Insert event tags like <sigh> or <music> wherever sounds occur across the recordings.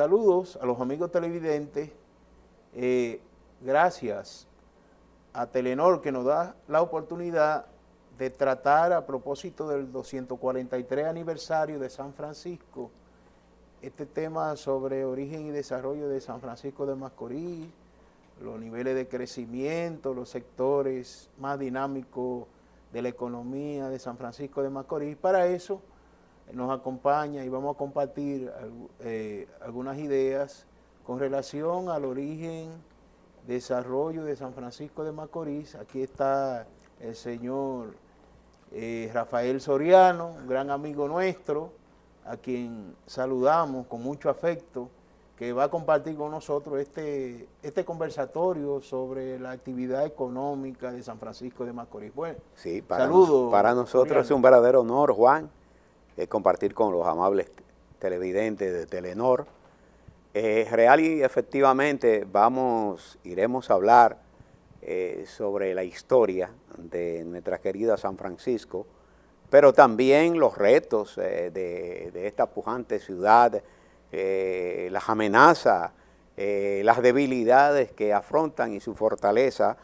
Saludos a los amigos televidentes. Eh, gracias a Telenor que nos da la oportunidad de tratar a propósito del 243 aniversario de San Francisco, este tema sobre origen y desarrollo de San Francisco de Macorís, los niveles de crecimiento, los sectores más dinámicos de la economía de San Francisco de Macorís. Para eso nos acompaña y vamos a compartir eh, algunas ideas con relación al origen, desarrollo de San Francisco de Macorís. Aquí está el señor eh, Rafael Soriano, un gran amigo nuestro, a quien saludamos con mucho afecto, que va a compartir con nosotros este, este conversatorio sobre la actividad económica de San Francisco de Macorís. Bueno, sí, para, para nosotros es un verdadero honor, Juan, eh, compartir con los amables televidentes de Telenor. Eh, real y efectivamente vamos, iremos a hablar eh, sobre la historia de nuestra querida San Francisco, pero también los retos de, esta pujante ciudad, las amenazas, las debilidades que afrontan y su fortaleza,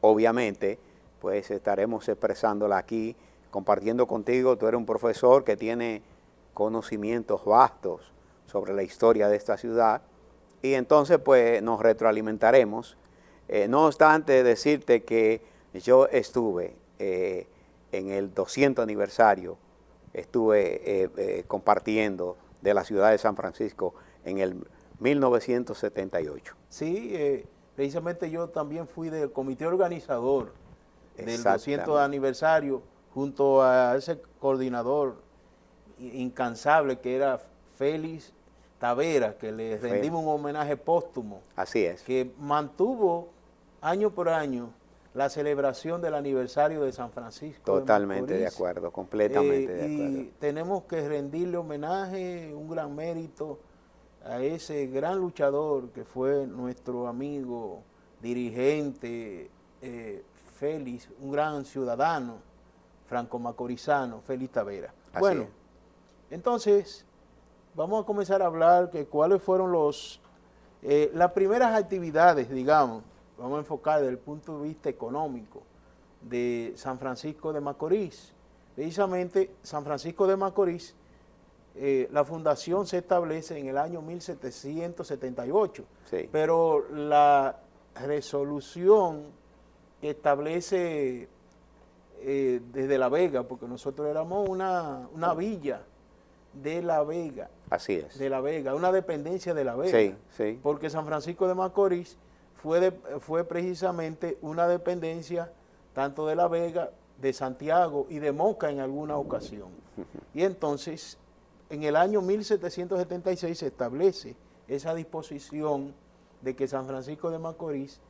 obviamente, pues estaremos expresándola aquí compartiendo contigo, tú eres un profesor que tiene conocimientos vastos sobre la historia de esta ciudad y entonces pues nos retroalimentaremos. Eh, no obstante decirte que yo estuve eh, en el 200 aniversario, estuve eh, compartiendo de la ciudad de San Francisco en el 1978. Sí, precisamente yo también fui del comité organizador del 200 aniversario junto a ese coordinador incansable que era Félix Tavera, que le rendimos un homenaje póstumo. Así es. Que mantuvo año por año la celebración del aniversario de San Francisco. Totalmente de, acuerdo, completamente de acuerdo. Y tenemos que rendirle homenaje, un gran mérito a ese gran luchador que fue nuestro amigo, dirigente, eh, Félix, un gran ciudadano, franco-macorizano, Félix Tavera. bueno, entonces, vamos a comenzar a hablar que cuáles fueron los, eh, las primeras actividades, digamos, vamos a enfocar desde el punto de vista económico de San Francisco de Macorís. Precisamente, San Francisco de Macorís, eh, la fundación se establece en el año 1778, pero la resolución que establece eh, desde La Vega, porque nosotros éramos una, villa de La Vega. Así es. De La Vega, una dependencia de La Vega. Sí, sí. Porque San Francisco de Macorís fue, fue precisamente una dependencia tanto de La Vega, de Santiago y de Moca en alguna ocasión. <laughs> Y entonces, en el año 1776 se establece esa disposición de que San Francisco de Macorís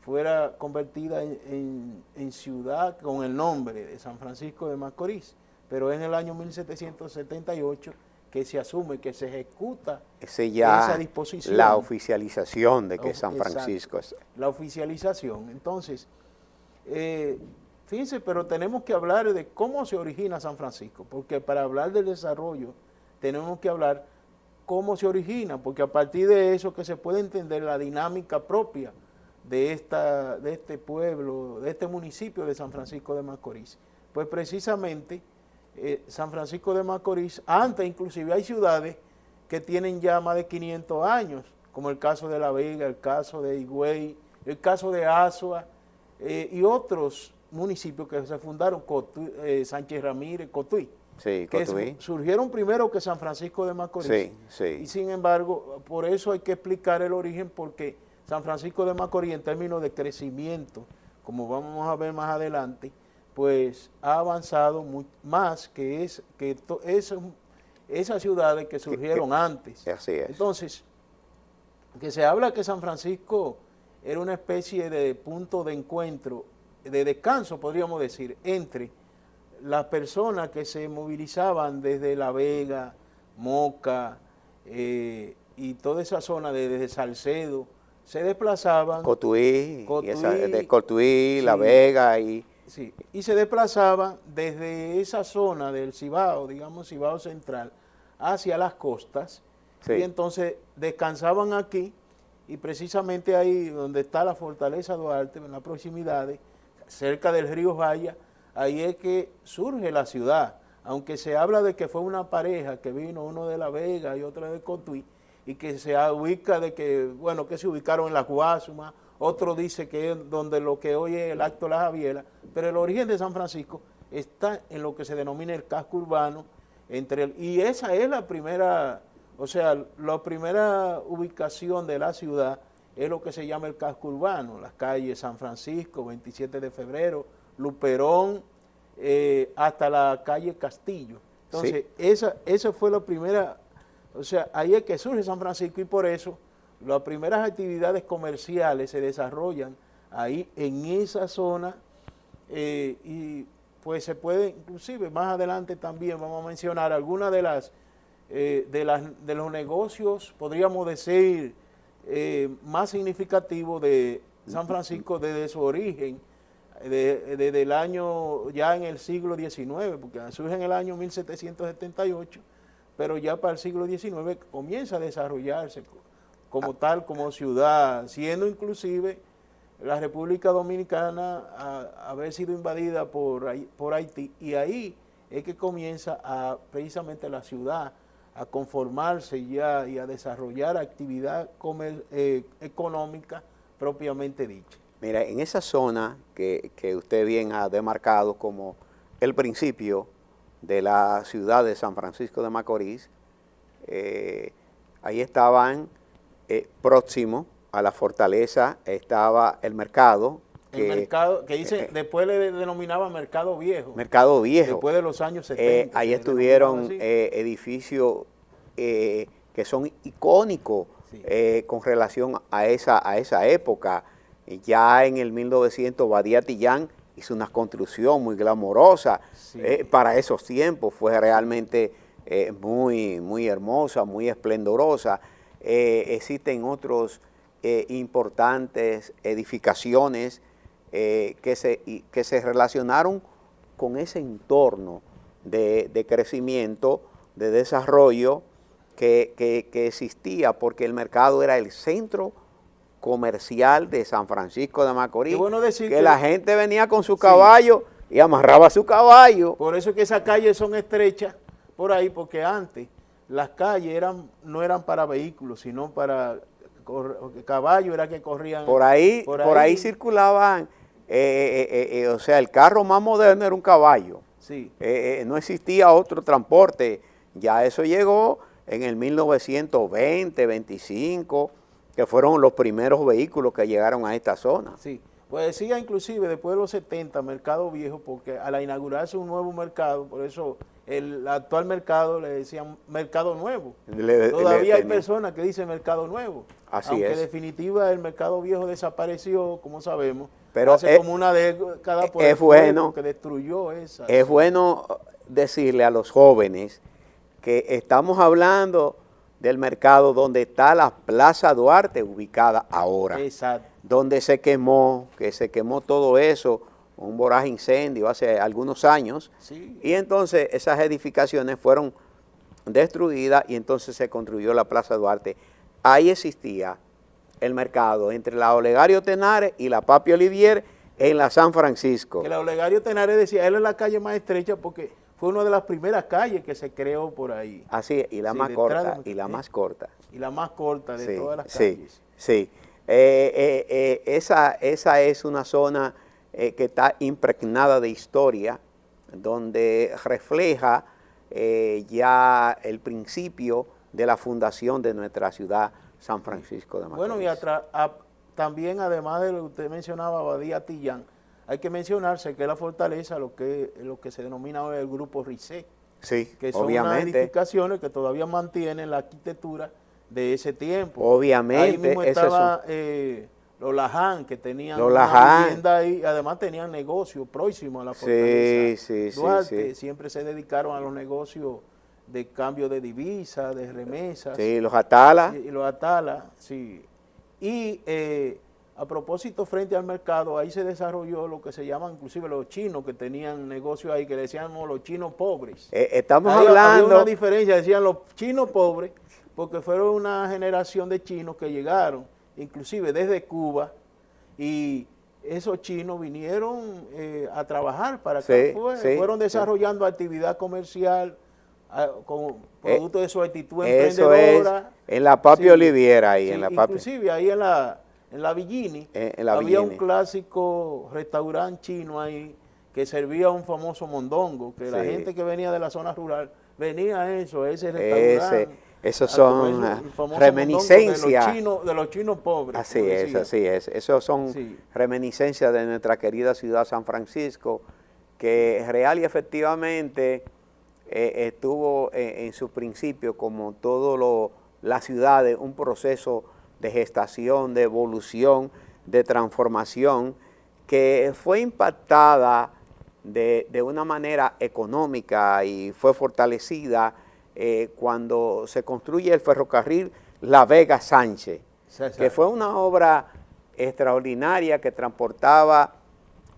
fuera convertida en, ciudad con el nombre de San Francisco de Macorís, pero es en el año 1778 que se asume, que se ejecuta esa disposición. La oficialización de que San Francisco es... La oficialización. Entonces, eh, fíjense, pero tenemos que hablar de cómo se origina San Francisco, porque para hablar del desarrollo tenemos que hablar cómo se origina, porque a partir de eso que se puede entender la dinámica propia de, esta, de este pueblo, de este municipio de San Francisco de Macorís. Pues precisamente eh, San Francisco de Macorís, antes inclusive hay ciudades que tienen ya más de 500 años, como el caso de La Vega, el caso de Higüey, el caso de Azua eh, y otros municipios que se fundaron, eh, Sánchez Ramírez, Cotuí. Sí, que surgieron primero que San Francisco de Macorís. Y sin embargo, por eso hay que explicar el origen, porque San Francisco de Macorís en términos de crecimiento, como vamos a ver más adelante, pues ha avanzado más que, es, que esas ciudades que surgieron antes. Así es. Entonces, que se habla que San Francisco era una especie de punto de encuentro, de descanso, podríamos decir, entre las personas que se movilizaban desde La Vega, Moca eh, y toda esa zona desde Salcedo, se desplazaban... Cotuí, de Cotuí, La Vega y... Sí, y se desplazaban desde esa zona del Cibao, digamos Cibao Central, hacia las costas, y entonces descansaban aquí y precisamente ahí donde está la Fortaleza Duarte, en las proximidades, cerca del río Vaya, ahí es que surge la ciudad, aunque se habla de que fue una pareja que vino uno de La Vega y otro de Cotuí, y que se ubica de que, bueno, que se ubicaron en la Guasuma, otro dice que es donde lo que hoy es el acto de la Javiera, pero el origen de San Francisco está en lo que se denomina el casco urbano, entre el, y esa es la primera o sea, la primera ubicación de la ciudad es lo que se llama el casco urbano, las calles San Francisco, 27 de febrero, Luperón, eh, hasta la calle Castillo. Entonces, esa, esa fue la primera, o sea, ahí es que surge San Francisco y por eso las primeras actividades comerciales se desarrollan ahí en esa zona eh, y pues se puede, inclusive más adelante también vamos a mencionar algunas de las eh, de, de, los negocios, podríamos decir, eh, más significativos de San Francisco desde su origen, desde el año, ya en el siglo XIX, porque surge en el año 1778, pero ya para el siglo XIX comienza a desarrollarse como tal, como ciudad, siendo inclusive la República Dominicana a, haber sido invadida por, por Haití, y ahí es que comienza a, precisamente la ciudad a conformarse ya y a desarrollar actividad eh, económica propiamente dicha. Mira, en esa zona que, usted bien ha demarcado como el principio de la ciudad de San Francisco de Macorís, eh, ahí estaban eh, próximo a la fortaleza, estaba el mercado, el mercado, que dice, eh, después le denominaba Mercado Viejo. Mercado Viejo. Después de los años 70. Eh, ahí estuvieron edificios que son icónicos con relación a esa, a esa época. Ya en el 1900 Badía Tillán hizo una construcción muy glamorosa. para esos tiempos fue realmente muy, muy hermosa, muy esplendorosa. existen otros importantes edificaciones eh, que, se, que se relacionaron con ese entorno de, crecimiento, de desarrollo que, existía, porque el mercado era el centro comercial de San Francisco de Macorís, que, la gente venía con su caballo y amarraba su caballo. Por eso que esas calles son estrechas por ahí, porque antes las calles eran no eran para vehículos, sino para caballos, era que corrían. Por ahí, por ahí circulaban eh, eh, eh, o sea, el carro más moderno era un caballo. Sí. no existía otro transporte. Ya eso llegó en el 1920, 25, que fueron los primeros vehículos que llegaron a esta zona. Sí. Pues decía inclusive después de los 70, Mercado Viejo, porque al inaugurarse un nuevo mercado, por eso el actual mercado le decían Mercado Nuevo. Todavía hay personas que dicen Mercado Nuevo. Así aunque es. en definitiva el Mercado Viejo desapareció, como sabemos, Pero hace como una década por es bueno, que destruyó esa. Es bueno decirle a los jóvenes que estamos hablando del mercado donde está la Plaza Duarte ubicada ahora. Exacto. Donde se quemó, que se quemó todo eso, un voraz incendio hace algunos años. Y entonces esas edificaciones fueron destruidas y entonces se construyó la Plaza Duarte. Ahí existía el mercado entre la Olegario Tenares y la Papi Olivier en la San Francisco. Que la Olegario Tenares decía, él es la calle más estrecha porque fue una de las primeras calles que se creó por ahí. Así y la más corta, y la más corta. Y la más corta de todas las calles. Sí, sí. Eh, eh, eh, esa, esa es una zona que está impregnada de historia, donde refleja ya el principio de la fundación de nuestra ciudad San Francisco de Macorís. Bueno, y también además de lo que usted mencionaba, Badía Tillán, hay que mencionarse que la fortaleza, lo que, lo que se denomina hoy el grupo RICE, sí, que son unas edificaciones que todavía mantienen la arquitectura de ese tiempo. Obviamente. Ahí mismo estaba eh, los Laján, que tenían una vivienda ahí, además tenían negocios próximos a la fortaleza. Sí, sí, sí, siempre se dedicaron a los negocios de cambio de divisas, de remesas. Sí, los Atala. Y, los Atala, sí. Y eh, a propósito, frente al mercado, ahí se desarrolló lo que se llaman inclusive los chinos que tenían negocios ahí, que decíamos los chinos pobres. Eh, estamos hablando... Había una diferencia, decían los chinos pobres, porque fueron una generación de chinos que llegaron, inclusive desde Cuba, y esos chinos vinieron eh, a trabajar para que fueron desarrollando actividad comercial con eh, productos de su actitud emprendedora. en la Papi Oliviera ahí, en la Papi. Inclusive ahí en la, en la Villini, eh, había un clásico restaurante chino ahí que servía un famoso mondongo, que la gente que venía de la zona rural venía a eso, a ese restaurante. Esos son reminiscencias. De los, chinos, pobres. Así es, así es. Esos son reminiscencias de nuestra querida ciudad San Francisco, que real y efectivamente eh, estuvo en, su principio, como todo las ciudades, un proceso de gestación, de evolución, de transformación, que fue impactada de, de una manera económica y fue fortalecida eh, cuando se construye el ferrocarril La Vega Sánchez, que fue una obra extraordinaria que transportaba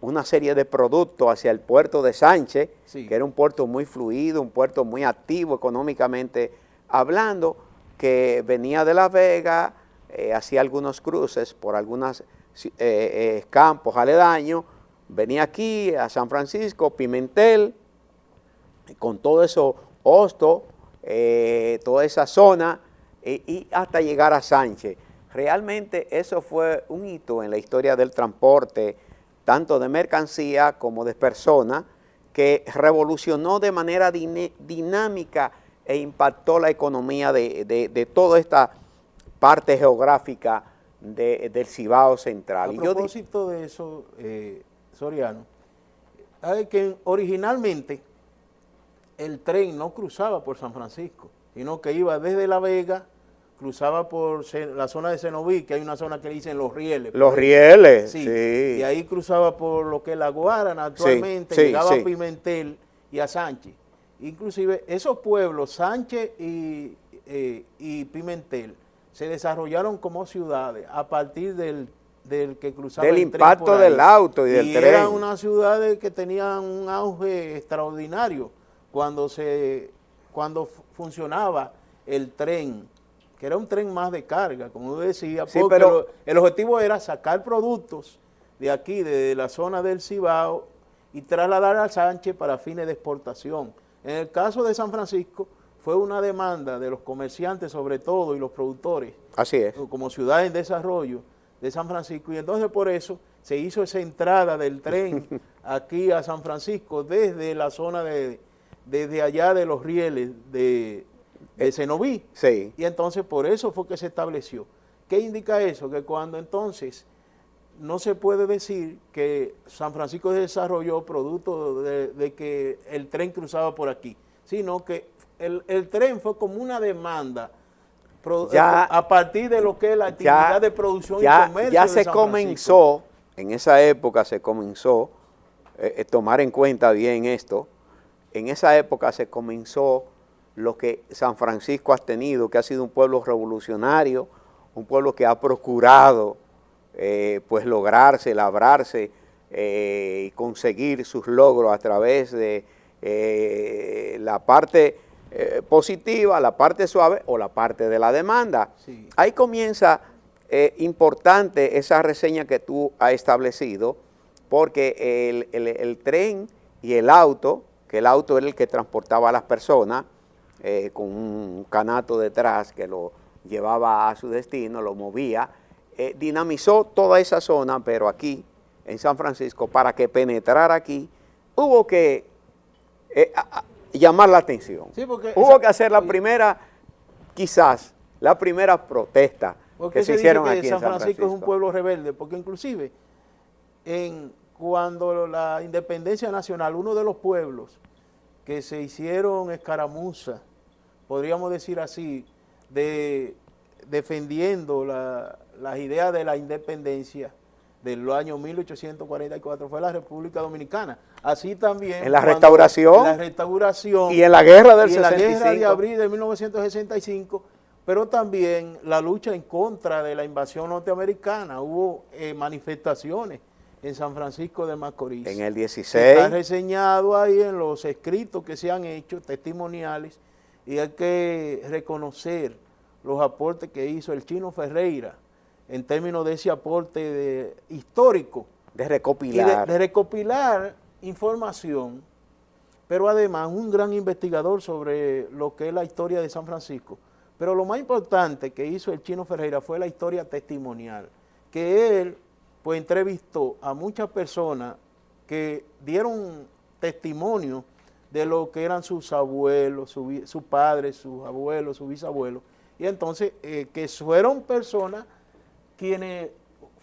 una serie de productos hacia el puerto de Sánchez, que era un puerto muy fluido, un puerto muy activo económicamente hablando, que venía de La Vega, eh, hacía algunos cruces por algunos eh, campos aledaños, venía aquí a San Francisco, Pimentel, con todo eso, Hosto, eh, toda esa zona y hasta llegar a Sánchez. Realmente eso fue un hito en la historia del transporte, tanto de mercancía como de personas, que revolucionó de manera dinámica e impactó la economía de, toda esta parte geográfica del Cibao Central. A propósito de eso, eh, Soriano, hay que originalmente el tren no cruzaba por San Francisco, sino que iba desde La Vega, cruzaba por la zona de Cenoví, que hay una zona que le dicen Los Rieles. Los Rieles, sí, Y ahí cruzaba por lo que es la Guarana actualmente, llegaba a Pimentel y a Sánchez. Inclusive esos pueblos, Sánchez y, eh, y Pimentel, se desarrollaron como ciudades a partir del, que cruzaba Del impacto del auto y del tren. eran unas ciudades que tenían un auge extraordinario cuando, se, cuando funcionaba el tren, que era un tren más de carga, como decía, porque pero, el objetivo era sacar productos de aquí, de la zona del Cibao, y trasladar a Sánchez para fines de exportación. En el caso de San Francisco, fue una demanda de los comerciantes sobre todo y los productores. Así es. Como ciudad en desarrollo de San Francisco, y entonces por eso se hizo esa entrada del tren <laughs> aquí a San Francisco desde la zona de desde allá de los rieles de, de Cenoví. Sí. Y entonces por eso fue que se estableció. ¿Qué indica eso? Que cuando entonces no se puede decir que San Francisco se desarrolló producto de, que el tren cruzaba por aquí, sino que el, tren fue como una demanda a partir de lo que es la actividad de producción y comercio Ya se comenzó, en esa época se comenzó, eh, eh, tomar en cuenta bien esto, en esa época se comenzó lo que San Francisco ha tenido, que ha sido un pueblo revolucionario, un pueblo que ha procurado eh, pues lograrse, labrarse eh, y conseguir sus logros a través de eh, la parte positiva, la parte suave o la parte de la demanda. Ahí comienza importante esa reseña que tú has establecido, porque el tren y el auto que el auto era el que transportaba a las personas eh, con un canato detrás que lo llevaba a su destino, lo movía, eh, dinamizó toda esa zona, pero aquí, en San Francisco, para que penetrara aquí, hubo que eh, llamar la atención. hubo que hacer la primera, quizás, la primera protesta que se, hicieron aquí San en San Francisco. Francisco es un pueblo rebelde, porque inclusive en cuando la independencia nacional, uno de los pueblos que se hicieron escaramuza, podríamos decir así, de defendiendo las ideas de la independencia del año 1844 fue la República Dominicana. Así también... En la restauración. En la restauración. Y en la guerra del y en la guerra de abril de 1965, pero también la lucha en contra de la invasión norteamericana. Hubo eh, manifestaciones en San Francisco de Macorís. En el 16. Está reseñado ahí en los escritos que se han hecho, testimoniales, y hay que reconocer los aportes que hizo el chino Ferreira en términos de ese aporte histórico. De recopilar. De, recopilar información, pero además un gran investigador sobre lo que es la historia de San Francisco. Pero lo más importante que hizo el chino Ferreira fue la historia testimonial, que él pues entrevistó a muchas personas que dieron testimonio de lo que eran sus abuelos, sus padres, sus abuelos, sus bisabuelos, y entonces eh, que fueron personas quienes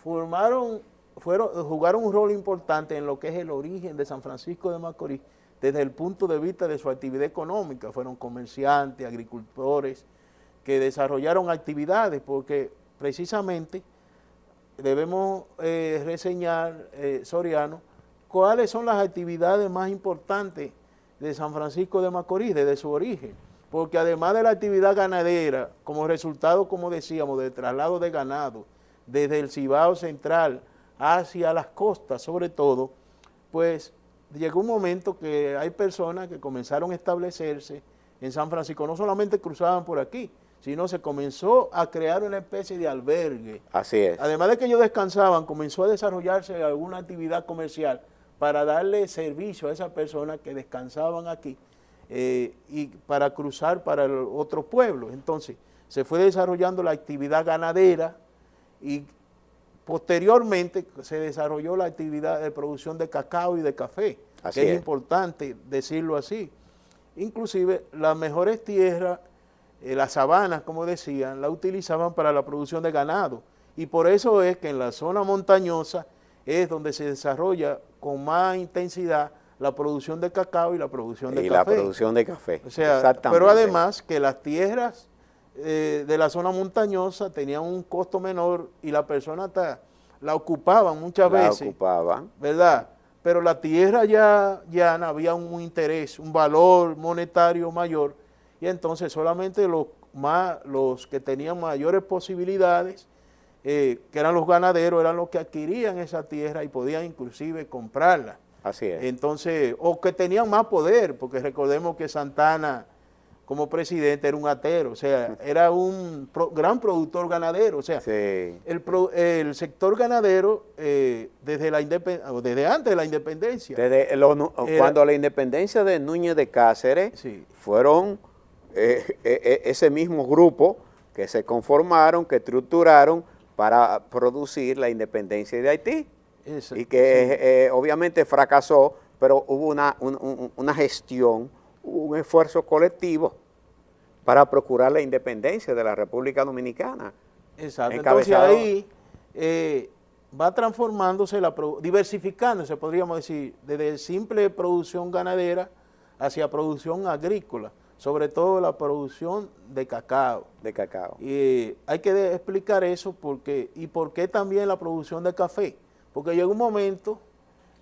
formaron, fueron, jugaron un rol importante en lo que es el origen de San Francisco de Macorís, desde el punto de vista de su actividad económica, fueron comerciantes, agricultores, que desarrollaron actividades, porque precisamente debemos eh, reseñar, eh, Soriano, cuáles son las actividades más importantes de San Francisco de Macorís, desde su origen. Porque además de la actividad ganadera, como resultado, como decíamos, del traslado de ganado, desde el Cibao Central hacia las costas sobre todo, pues llegó un momento que hay personas que comenzaron a establecerse en San Francisco, no solamente cruzaban por aquí, sino se comenzó a crear una especie de albergue. Así es. Además de que ellos descansaban, comenzó a desarrollarse alguna actividad comercial para darle servicio a esas personas que descansaban aquí eh, y para cruzar para el otro pueblo. Entonces, se fue desarrollando la actividad ganadera y posteriormente se desarrolló la actividad de producción de cacao y de café, que es, es importante decirlo así. Inclusive las mejores tierras eh, las sabanas, como decían, la utilizaban para la producción de ganado. Y por eso es que en la zona montañosa es donde se desarrolla con más intensidad la producción de cacao y la producción de café. Y la producción de café, o sea, Pero además que las tierras eh, de la zona montañosa tenían un costo menor y la persona la ocupaban muchas veces. La ocupaban. ¿Verdad? Pero la tierra ya, ya había un interés, un valor monetario mayor y entonces solamente los, más, los que tenían mayores posibilidades, eh, que eran los ganaderos, eran los que adquirían esa tierra y podían inclusive comprarla. Así es. Entonces, o que tenían más poder, porque recordemos que Santana como presidente era un atero, o sea, era un gran productor ganadero, o sea, el, sector ganadero eh, desde la desde antes de la independencia. Desde cuando la independencia de Núñez de Cáceres fueron eh, eh, ese mismo grupo que se conformaron, que estructuraron para producir la independencia de Haití. y que obviamente fracasó, pero hubo una, una gestión, un esfuerzo colectivo para procurar la independencia de la República Dominicana. Exacto, entonces ahí va transformándose, la diversificándose, podríamos decir, desde simple producción ganadera hacia producción agrícola sobre todo la producción de cacao. De cacao. Y hay que explicar eso porque, y por qué también la producción de café. Porque llegó un momento,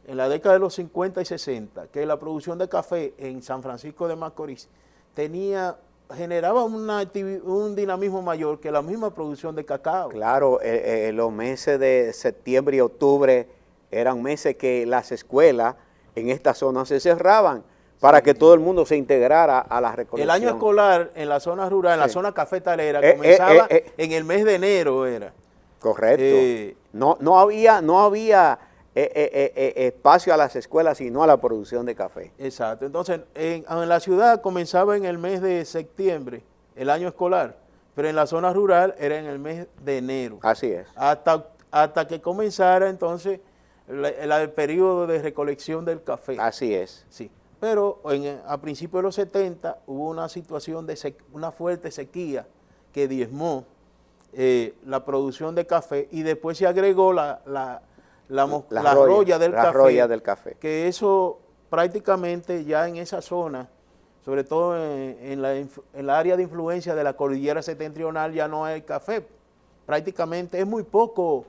en la década de los 50 y 60, que la producción de café en San Francisco de Macorís tenía generaba una un dinamismo mayor que la misma producción de cacao. Claro, eh, eh, los meses de septiembre y octubre eran meses que las escuelas en esta zona se cerraban para que todo el mundo se integrara a la recolección. El año escolar en la zona rural, en la zona cafetalera, eh, eh, comenzaba eh, en el mes de enero, era. Correcto. no, no había, no había espacio a las escuelas, sino a la producción de café. Exacto. Entonces, en, la ciudad comenzaba en el mes de septiembre, el año escolar, pero en la zona rural era en el mes de enero. Así es. Hasta, hasta que comenzara entonces el periodo de recolección del café. Así es. Sí. Pero a principios de los 70 hubo una situación de una fuerte sequía que diezmó eh, la producción de café y después se agregó la, la, la, roya, del, café, del café. Que eso prácticamente ya en esa zona, sobre todo en, la, en la área de influencia de la cordillera septentrional ya no hay café. Prácticamente es muy poco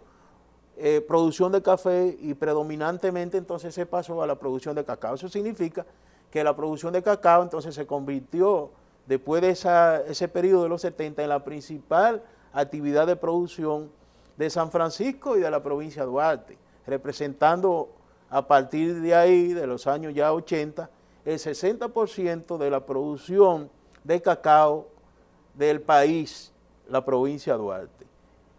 eh, producción de café y predominantemente entonces se pasó a la producción de cacao. Eso significa que la producción de cacao entonces se convirtió después de ese periodo de los 70 en la principal actividad de producción de San Francisco y de la provincia de Duarte, representando a partir de ahí, de los años ya 80, el 60% de la producción de cacao del país la provincia de Duarte.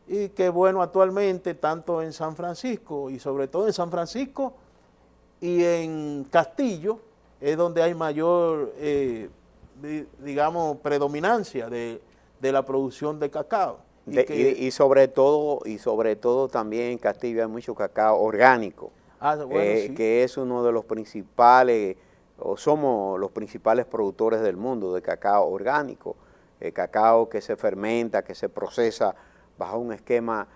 Y que bueno, actualmente, tanto en San Francisco y sobre todo en San Francisco y en Castillo, es donde hay mayor, eh, digamos, predominancia de, la producción de cacao. Y, sobre todo, y sobre todo también en Castillo hay mucho cacao orgánico, ah, eh, que es uno de los principales, o somos los principales productores del mundo de cacao orgánico, eh, cacao que se fermenta, que se procesa bajo un esquema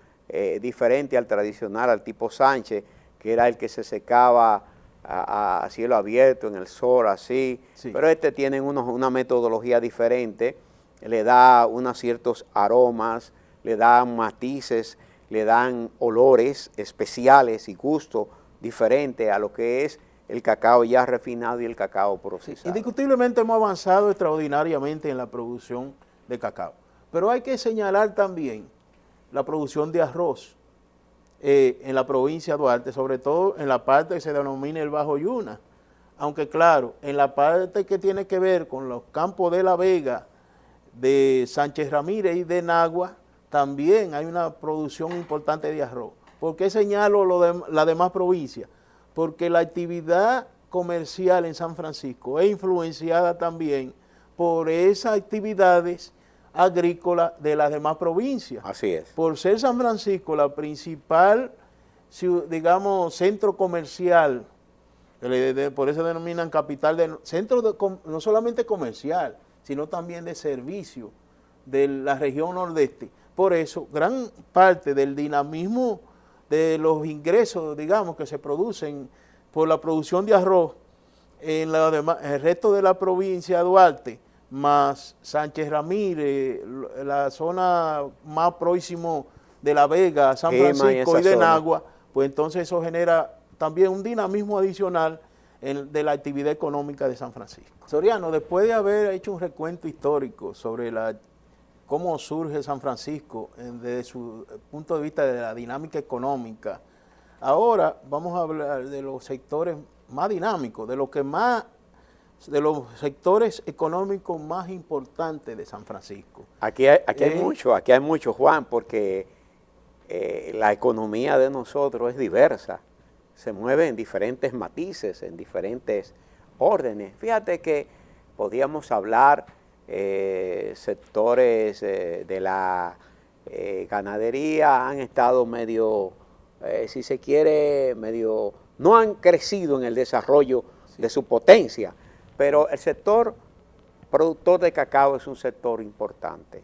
diferente al tradicional, al tipo Sánchez, que era el que se secaba a, cielo abierto, en el sol, así, pero este tiene una metodología diferente, le da unos ciertos aromas, le dan matices, le dan olores especiales y gusto diferente a lo que es el cacao ya refinado y el cacao procesado. Indiscutiblemente hemos avanzado extraordinariamente en la producción de cacao, pero hay que señalar también la producción de arroz, eh, en la provincia de Duarte, sobre todo en la parte que se denomina el Bajo Yuna. Aunque claro, en la parte que tiene que ver con los campos de La Vega, de Sánchez Ramírez y de Nagua, también hay una producción importante de arroz. ¿Por qué señalo lo de, la demás provincias? Porque la actividad comercial en San Francisco es influenciada también por esas actividades agrícola de las demás provincias. Así es. Por ser San Francisco la principal, digamos, centro comercial, por eso denominan capital, de centro no solamente comercial, sino también de servicio de la región nordeste. Por eso, gran parte del dinamismo de los ingresos, digamos, que se producen por la producción de arroz en, la el resto de la provincia de Duarte, más Sánchez Ramírez, la zona más próximo de La Vega, San Francisco y, de Nagua, pues entonces eso genera también un dinamismo adicional de la actividad económica de San Francisco. Soriano, después de haber hecho un recuento histórico sobre la, cómo surge San Francisco desde su punto de vista de la dinámica económica, ahora vamos a hablar de los sectores más dinámicos, de lo que más de los sectores económicos más importantes de San Francisco. Aquí hay, aquí hay eh, mucho, aquí hay mucho, Juan, porque eh, la economía de nosotros es diversa, se mueve en diferentes matices, en diferentes órdenes. Fíjate que podíamos hablar eh, sectores de la ganadería han estado medio, si se quiere, medio, no han crecido en el desarrollo de su potencia, pero el sector productor de cacao es un sector importante.